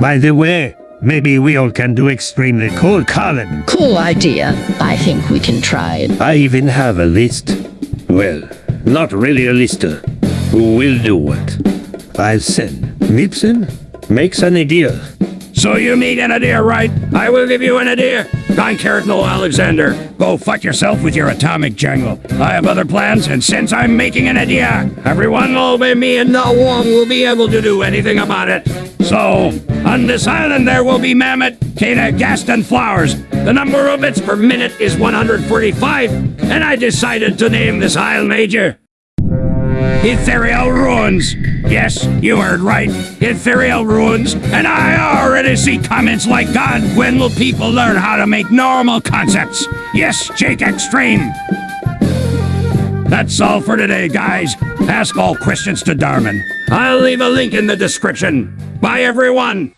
By the way, maybe we all can do extremely cool Colin. Cool idea. I think we can try it. I even have a list. Well, not really a list. uh, Who will do what? I'll send. Nipson makes an idea. So you need an idea, right? I will give you an idea. Don Carrot No Alexander. Go fuck yourself with your atomic jungle. I have other plans, and since I'm making an idea, everyone will obey me and no one will be able to do anything about it. So, on this island there will be mammoth, Cana, Gaston flowers. The number of bits per minute is 145, and I decided to name this isle major Ethereal Ruins. Yes, you heard right. Ethereal Ruins. And I already see comments like, God, when will people learn how to make normal concepts? Yes, Jake Extreme. That's all for today, guys. Ask all questions to Darman. I'll leave a link in the description. Bye, everyone.